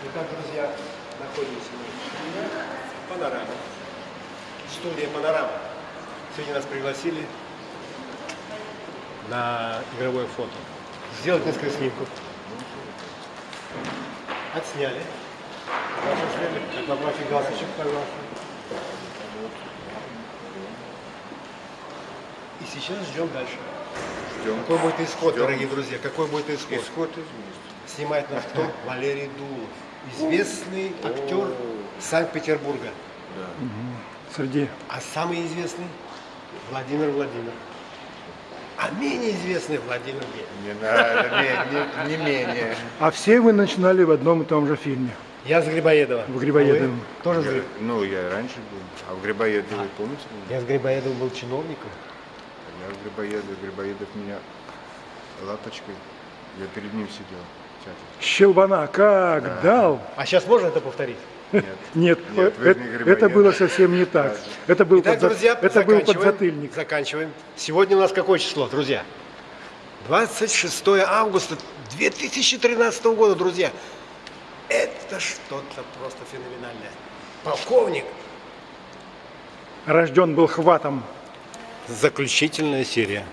Итак, друзья, находимся мы в Панорама. Студия Панорама. Сегодня нас пригласили на игровое фото. Сделать несколько снимков. Отсняли. Ваши шлемы, как поправьте галстучек, пожалуйста. И сейчас ждем дальше. Ждем. Какой будет исход, Ждем. дорогие друзья? Какой будет исход? Исход известен. Снимает нас кто? Валерий Дулов. Известный актер Санкт-Петербурга. Да. Среди А самый известный Владимир Владимир. А менее известный Владимир Гель. Не надо, не, не, не менее. А все вы начинали в одном и том же фильме. Я с Грибоедова. В Грибоедовом. Вы Тоже с Я- Гриб- ну, я раньше был. А в Грибоедове, помните? меня? Я с Грибоедовым был чиновником. Я в Грибоедове, Грибоедов меня лапочкой. Я перед ним сидел. Щелбана как дал. А сейчас можно это повторить? Нет. Нет, Нет, вы это, было совсем не так. Это был, Итак, подза- друзья, это был заканчиваем. подзатыльник. Заканчиваем. Сегодня у нас какое число, друзья? 26 августа 2013 года, друзья. Это что-то просто феноменальное. Полковник. Рожден был хватом. Заключительная серия.